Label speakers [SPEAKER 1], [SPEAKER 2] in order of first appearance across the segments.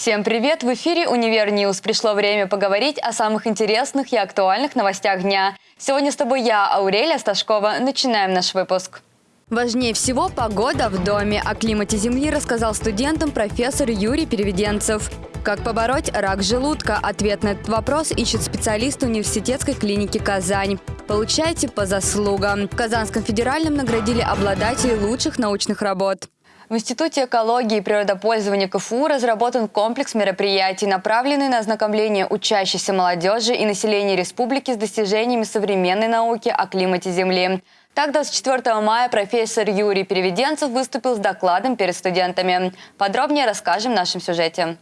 [SPEAKER 1] Всем привет! В эфире «Univer News». Пришло время поговорить о самых интересных и актуальных новостях дня. Сегодня с тобой я, Аурелия Сташкова. Начинаем наш выпуск. Важнее всего погода в доме. О климате Земли рассказал студентам профессор Юрий Переведенцев. Как побороть рак желудка? Ответ на этот вопрос ищет специалист университетской клиники «Казань». Получайте по заслугам. В Казанском федеральном наградили обладателей лучших научных работ. В Институте экологии и природопользования КФУ разработан комплекс мероприятий, направленный на ознакомление учащейся молодежи и населения республики с достижениями современной науки о климате Земли. Так, 24 мая профессор Юрий Переведенцев выступил с докладом перед студентами. Подробнее расскажем в нашем сюжете.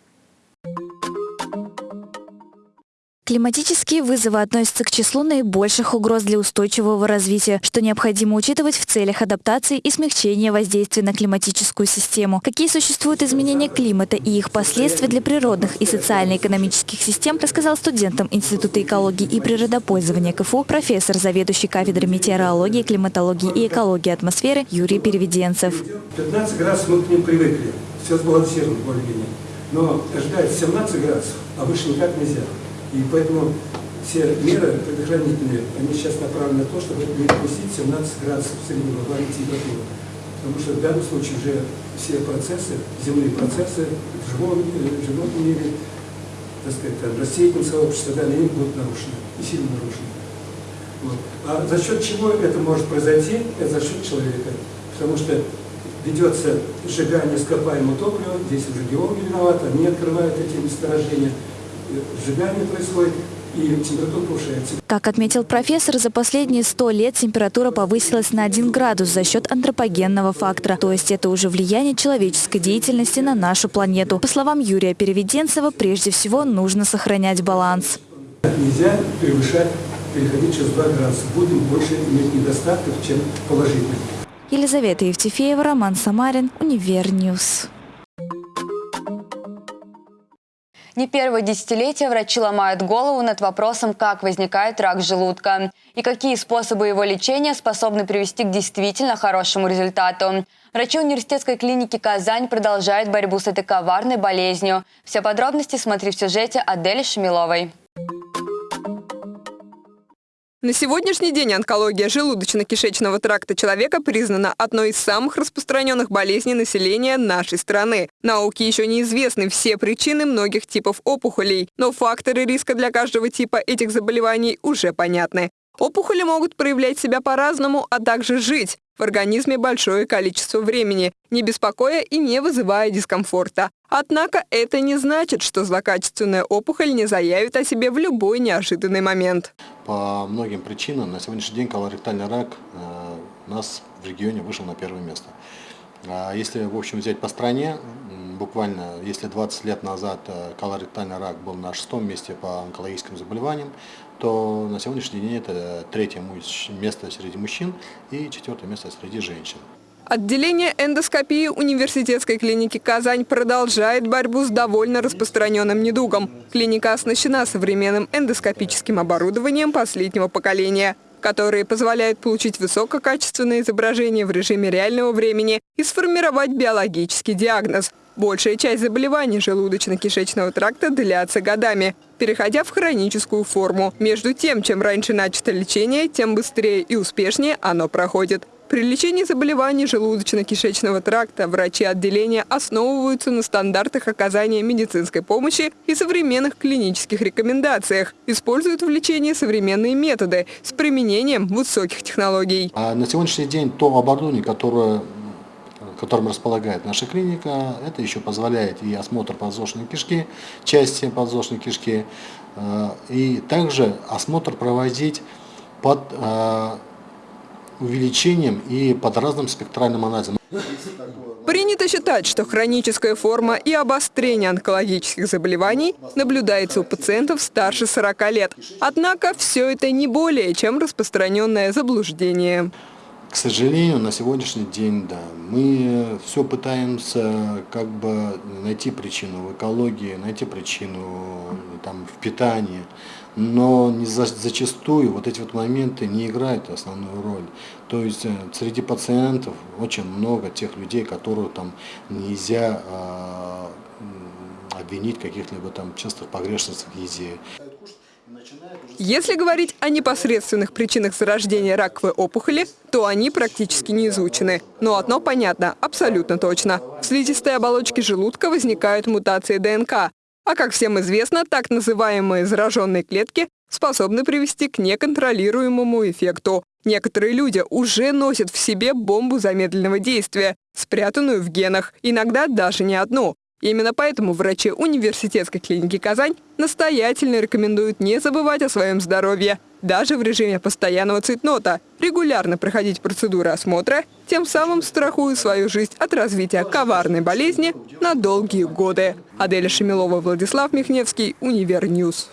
[SPEAKER 2] Климатические вызовы относятся к числу наибольших угроз для устойчивого развития, что необходимо учитывать в целях адаптации и смягчения воздействия на климатическую систему. Какие существуют изменения климата и их последствия для природных и социально-экономических систем, рассказал студентам Института экологии и природопользования КФУ профессор, заведующий кафедрой метеорологии, климатологии и экологии атмосферы Юрий Переведенцев.
[SPEAKER 3] 15 градусов мы к ним привыкли, все сбалансировано более-менее. Но ждать 17 градусов, а выше никак нельзя. И поэтому все меры предохранительные, они сейчас направлены на то, чтобы не допустить 17 градусов среднеглобальной температуры. Потому что в данном случае уже все процессы, земные процессы в живом, в животном мире, так сказать, там, растительном сообществе, да, они будут нарушены, и сильно нарушены. Вот. А за счет чего это может произойти? Это за счет человека. Потому что ведется сжигание ископаемого топлива, здесь уже геологи виноваты, они открывают эти месторождения, сжигание происходит, и температура повышается.
[SPEAKER 2] Как отметил профессор, за последние 100 лет температура повысилась на 1 градус за счет антропогенного фактора. То есть это уже влияние человеческой деятельности на нашу планету. По словам Юрия Переведенцева, прежде всего нужно сохранять баланс.
[SPEAKER 3] Нельзя превышать, переходить через 2 градуса. Будем больше иметь недостатков, чем положительных.
[SPEAKER 2] Елизавета Евтефеева, Роман Самарин, Univer News.
[SPEAKER 1] Не первое десятилетие врачи ломают голову над вопросом, как возникает рак желудка и какие способы его лечения способны привести к действительно хорошему результату. Врачи университетской клиники «Казань» продолжают борьбу с этой коварной болезнью. Все подробности смотри в сюжете Адели Шамиловой.
[SPEAKER 4] На сегодняшний день онкология желудочно-кишечного тракта человека признана одной из самых распространенных болезней населения нашей страны. Науке еще неизвестны все причины многих типов опухолей, но факторы риска для каждого типа этих заболеваний уже понятны. Опухоли могут проявлять себя по-разному, а также жить в организме большое количество времени, не беспокоя и не вызывая дискомфорта. Однако это не значит, что злокачественная опухоль не заявит о себе в любой неожиданный момент.
[SPEAKER 5] По многим причинам на сегодняшний день колоректальный рак э, нас в регионе вышел на первое место. А если, в общем, взять по стране, буквально, если 20 лет назад э, колоректальный рак был на шестом месте по онкологическим заболеваниям, то на сегодняшний день это третье место среди мужчин и четвертое место среди женщин.
[SPEAKER 4] Отделение эндоскопии университетской клиники «Казань» продолжает борьбу с довольно распространенным недугом. Клиника оснащена современным эндоскопическим оборудованием последнего поколения – которые позволяют получить высококачественное изображение в режиме реального времени и сформировать биологический диагноз. Большая часть заболеваний желудочно-кишечного тракта длятся годами, переходя в хроническую форму. Между тем, чем раньше начато лечение, тем быстрее и успешнее оно проходит. При лечении заболеваний желудочно-кишечного тракта врачи отделения основываются на стандартах оказания медицинской помощи и современных клинических рекомендациях. Используют в лечении современные методы с применением высоких технологий.
[SPEAKER 5] А на сегодняшний день то оборудование, которое которым располагает наша клиника, это еще позволяет и осмотр подвздошной кишки, части подвздошной кишки, э, и также осмотр проводить под э, увеличением и под разным спектральным анализом.
[SPEAKER 4] Принято считать, что хроническая форма и обострение онкологических заболеваний наблюдается у пациентов старше 40 лет. Однако все это не более чем распространенное заблуждение.
[SPEAKER 5] К сожалению, на сегодняшний день, да, мы все пытаемся как бы найти причину в экологии, найти причину там, в питании, но не за, зачастую вот эти вот моменты не играют основную роль. То есть э, среди пациентов очень много тех людей, которые там нельзя э, обвинить каких-либо там частых погрешностях в еде.
[SPEAKER 4] Если говорить о непосредственных причинах зарождения раковой опухоли, то они практически не изучены. Но одно понятно, абсолютно точно. В слизистой оболочке желудка возникают мутации ДНК. А как всем известно, так называемые зараженные клетки способны привести к неконтролируемому эффекту. Некоторые люди уже носят в себе бомбу замедленного действия, спрятанную в генах, иногда даже не одну. Именно поэтому врачи университетской клиники «Казань» настоятельно рекомендуют не забывать о своем здоровье, даже в режиме постоянного цветнота, регулярно проходить процедуры осмотра, тем самым страхуя свою жизнь от развития коварной болезни на долгие годы. Аделя Шемилова, Владислав Михневский, Univer News.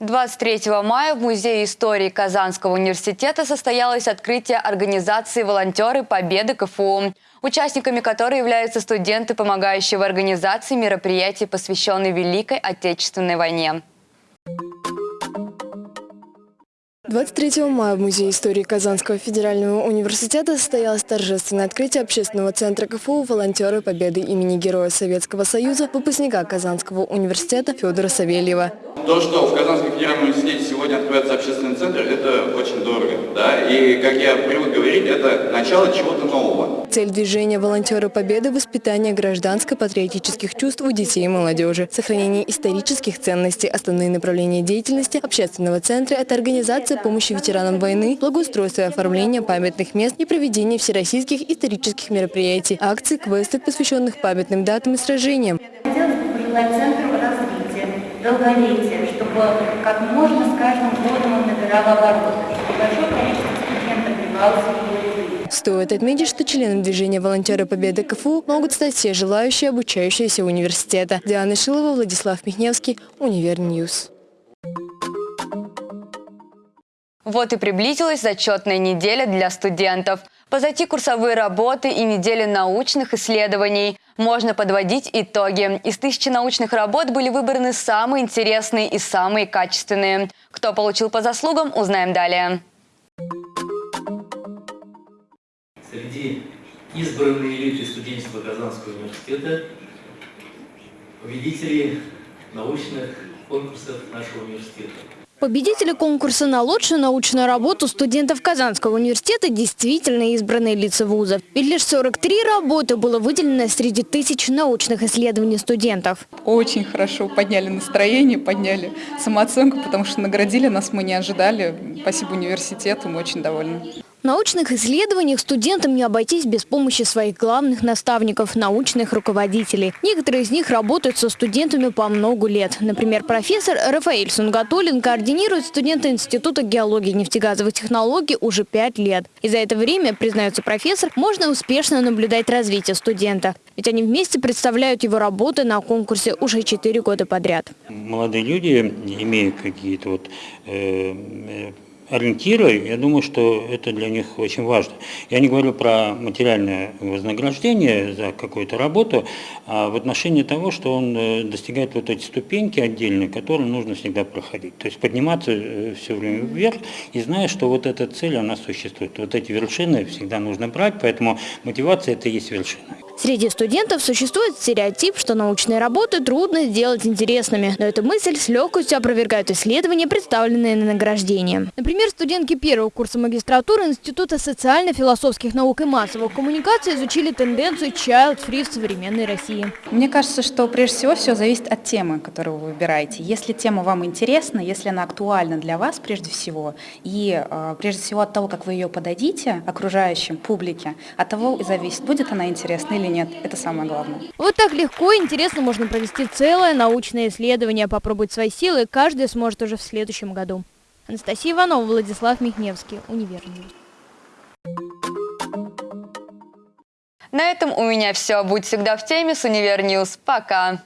[SPEAKER 1] 23 мая в Музее истории Казанского университета состоялось открытие организации «Волонтеры Победы КФУ», участниками которой являются студенты, помогающие в организации мероприятий, посвященных Великой Отечественной войне.
[SPEAKER 6] 23 мая в Музее истории Казанского федерального университета состоялось торжественное открытие общественного центра КФУ «Волонтеры Победы» имени Героя Советского Союза, выпускника Казанского университета Федора Савельева.
[SPEAKER 7] То, что в Казанском федеральном университете сегодня открывается общественный центр, это очень дорого. Да? И, как я привык говорить, это начало чего-то нового.
[SPEAKER 6] Цель движения «Волонтеры Победы» – воспитание гражданско-патриотических чувств у детей и молодежи, сохранение исторических ценностей, основные направления деятельности общественного центра – это организация помощи ветеранам войны, благоустройство и оформление памятных мест и проведение всероссийских исторических мероприятий, акций, квестов, посвященных памятным датам и сражениям.
[SPEAKER 8] Хотелось бы пожелать центру развития, долголетия, чтобы как можно с каждым годом он набирал обороты, чтобы большое количество студентов прибавилось в его.
[SPEAKER 6] Стоит отметить, что членом движения «Волонтеры Победы КФУ» могут стать все желающие, обучающиеся университета. Диана Шилова, Владислав Михневский, Univer News.
[SPEAKER 1] Вот и приблизилась зачетная неделя для студентов. Позади курсовые работы и недели научных исследований. Можно подводить итоги. Из тысячи научных работ были выбраны самые интересные и самые качественные. Кто получил по заслугам, узнаем далее.
[SPEAKER 9] Среди избранной элиты студенчества Казанского университета победители научных конкурсов нашего университета.
[SPEAKER 10] Победители конкурса на лучшую научную работу студентов Казанского университета действительно избранные лица вузов. Ведь лишь 43 работы было выделено среди тысяч научных исследований студентов.
[SPEAKER 11] Очень хорошо подняли настроение, подняли самооценку, потому что наградили нас мы не ожидали. Спасибо университету, мы очень довольны.
[SPEAKER 10] Научных исследованиях студентам не обойтись без помощи своих главных наставников, научных руководителей. Некоторые из них работают со студентами по много лет. Например, профессор Рафаэль Сунгатулин координирует студента Института геологии и нефтегазовых технологий уже пять лет. И за это время, признается профессор, можно успешно наблюдать развитие студента. Ведь они вместе представляют его работы на конкурсе уже четыре года подряд.
[SPEAKER 12] Молодые люди, имея какие-то вот э, ориентиры, я думаю, что это для них очень важно. Я не говорю про материальное вознаграждение за какую-то работу, а в отношении того, что он э, достигает вот эти ступеньки отдельные, которые нужно всегда проходить. То есть подниматься э, все время вверх и зная, что вот эта цель, она существует. Вот эти вершины всегда нужно брать, поэтому мотивация – это и есть вершина.
[SPEAKER 10] Среди студентов существует стереотип, что научные работы трудно сделать интересными. Но эту мысль с легкостью опровергают исследования, представленные на награждение. Например, студентки первого курса магистратуры Института социально-философских наук и массовых коммуникаций изучили тенденцию child-free в современной России.
[SPEAKER 13] Мне кажется, что прежде всего все зависит от темы, которую вы выбираете. Если тема вам интересна, если она актуальна для вас прежде всего, и э, прежде всего от того, как вы ее подадите окружающим, публике, от того и зависит, будет она интересна или нет. Это самое главное.
[SPEAKER 10] Вот так легко и интересно можно провести целое научное исследование, попробовать свои силы каждый сможет уже в следующем году. Анастасия Иванова, Владислав Михневский, Univer News.
[SPEAKER 1] На этом у меня все. Будь всегда в теме с Univer News. Пока!